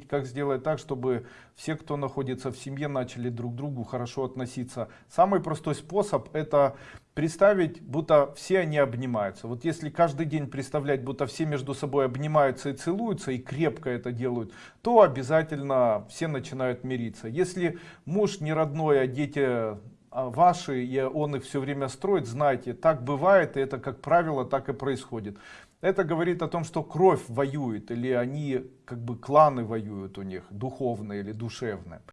как сделать так, чтобы все, кто находится в семье, начали друг к другу хорошо относиться. Самый простой способ это представить, будто все они обнимаются. Вот если каждый день представлять, будто все между собой обнимаются и целуются, и крепко это делают, то обязательно все начинают мириться. Если муж не родной, а дети ваши, и он их все время строит, знайте, так бывает, и это, как правило, так и происходит. Это говорит о том, что кровь воюет, или они, как бы, кланы воюют у них, духовные или душевные.